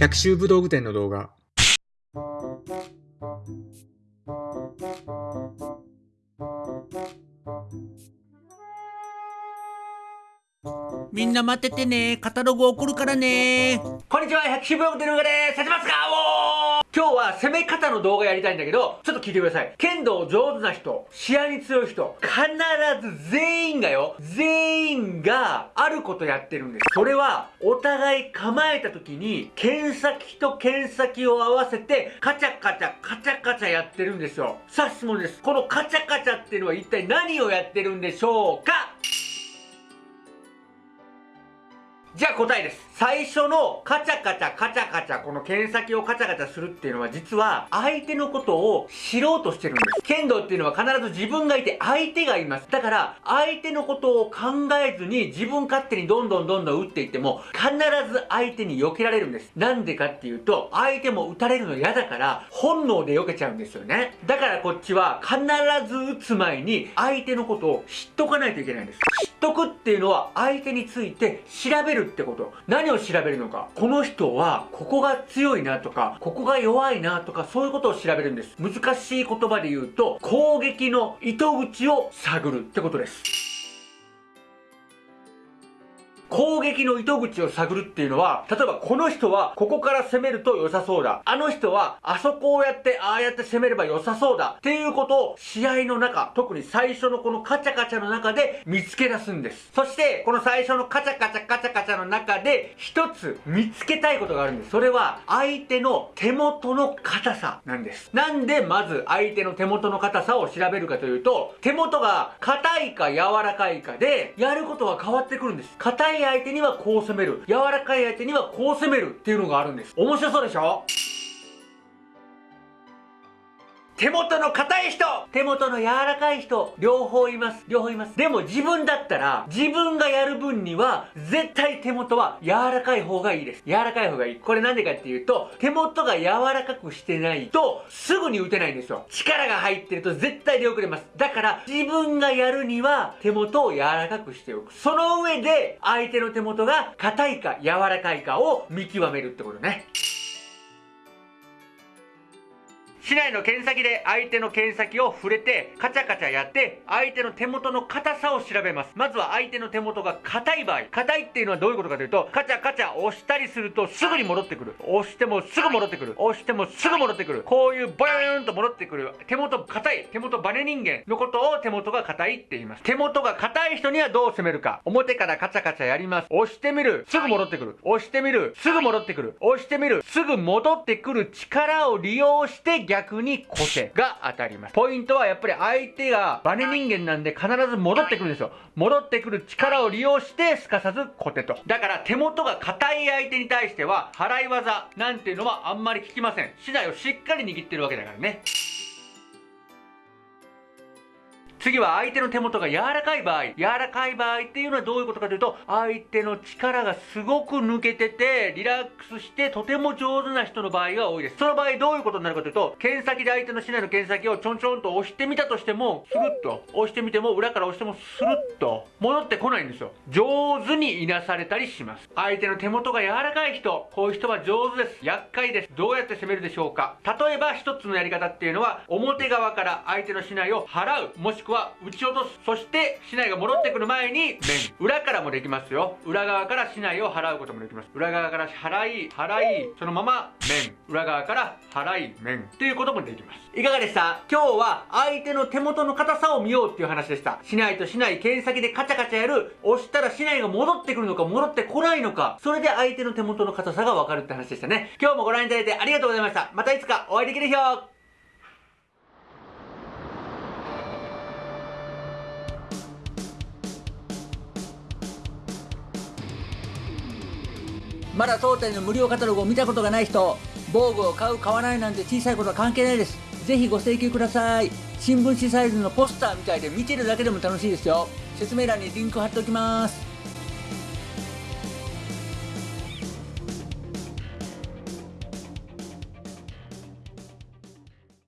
百秋武道具店の動画。みんな待っててね。カタログ送るからね。こんにちは、百秋武道具店の動画です。立ちますか？おー今日は攻め方の動画やりたいんだけど、ちょっと聞いてください。剣道上手な人、試合に強い人、必ず全員がよ、全員があることやってるんです。それは、お互い構えた時に、剣先と剣先を合わせて、カチャカチャ、カチャカチャやってるんですよ。さあ質問です。このカチャカチャっていうのは一体何をやってるんでしょうか？じゃあ答えです。最初のカチャカチャカチャカチャ、この剣先をカチャカチャするっていうのは実は相手のことを知ろうとしてるんです。剣道っていうのは必ず自分がいて相手がいます。だから相手のことを考えずに自分勝手にどんどんどんどん打っていっても必ず相手に避けられるんです。なんでかっていうと相手も打たれるの嫌だから本能で避けちゃうんですよね。だからこっちは必ず打つ前に相手のことを知っとかないといけないんです。得っていうのは相手について調べるってこと。何を調べるのか。この人は、ここが強いなとか、ここが弱いなとか、そういうことを調べるんです。難しい言葉で言うと、攻撃の糸口を探るってことです。攻撃の糸口を探るっていうのは、例えばこの人はここから攻めると良さそうだ。あの人はあそこをやってああやって攻めれば良さそうだ。っていうことを試合の中、特に最初のこのカチャカチャの中で見つけ出すんです。そしてこの最初のカチャカチャカチャカチャの中で一つ見つけたいことがあるんです。それは相手の手元の硬さなんです。なんでまず相手の手元の硬さを調べるかというと、手元が硬いか柔らかいかでやることは変わってくるんです。硬いい相手にはこう攻める。柔らかい相手にはこう攻めるっていうのがあるんです。面白そうでしょ？手元の硬い人手元の柔らかい人両方います。両方います。でも自分だったら、自分がやる分には、絶対手元は柔らかい方がいいです。柔らかい方がいい。これなんでかっていうと、手元が柔らかくしてないと、すぐに打てないんですよ。力が入ってると絶対出遅れます。だから、自分がやるには、手元を柔らかくしておく。その上で、相手の手元が硬いか柔らかいかを見極めるってことね。市内の剣先で相手の剣先を触れて、カチャカチャやって、相手の手元の硬さを調べます。まずは相手の手元が硬い場合。硬いっていうのはどういうことかというと、カチャカチャ押したりするとすぐに戻ってくる。押してもすぐ戻ってくる。押してもすぐ戻ってくる。こういうボヨーンと戻ってくる。手元硬い。手元バネ人間のことを手元が硬いって言います。手元が硬い人にはどう攻めるか。表からカチャカチャやります。押してみる。すぐ戻ってくる。押してみる。すぐ戻ってくる。押してみる。すぐ戻ってくる力を利用して逆逆に固定が当たります。ポイントはやっぱり相手がバネ人間なんで必ず戻ってくるんですよ。戻ってくる力を利用してすかさず固定と。だから手元が硬い相手に対しては払い技なんていうのはあんまり効きません。資材をしっかり握ってるわけだからね。次は相手の手元が柔らかい場合。柔らかい場合っていうのはどういうことかというと、相手の力がすごく抜けてて、リラックスしてとても上手な人の場合が多いです。その場合どういうことになるかというと、剣先で相手の竹刀の剣先をちょんちょんと押してみたとしても、スルッと。押してみても、裏から押してもスルッと。戻ってこないんですよ。上手にいなされたりします。相手の手元が柔らかい人、こういう人は上手です。厄介です。どうやって攻めるでしょうか例えば一つのやり方っていうのは、表側から相手の竹刀を払う。もしくはは打ち落とす。そして、市内が戻ってくる前に、面。裏からもできますよ。裏側から市内を払うこともできます。裏側から払い、払い、そのまま面。裏側から払い、面。っていうこともできます。いかがでした？今日は相手の手元の硬さを見ようっていう話でした。市内と市内、剣先でカチャカチャやる。押したら市内が戻ってくるのか戻ってこないのか。それで相手の手元の硬さがわかるって話でしたね。今日もご覧いただいてありがとうございました。またいつかお会いできる日をまだ当店の無料カタログを見たことがない人、防具を買う買わないなんて小さいことは関係ないです。ぜひご請求ください。新聞紙サイズのポスターみたいで見てるだけでも楽しいですよ。説明欄にリンク貼っておきます。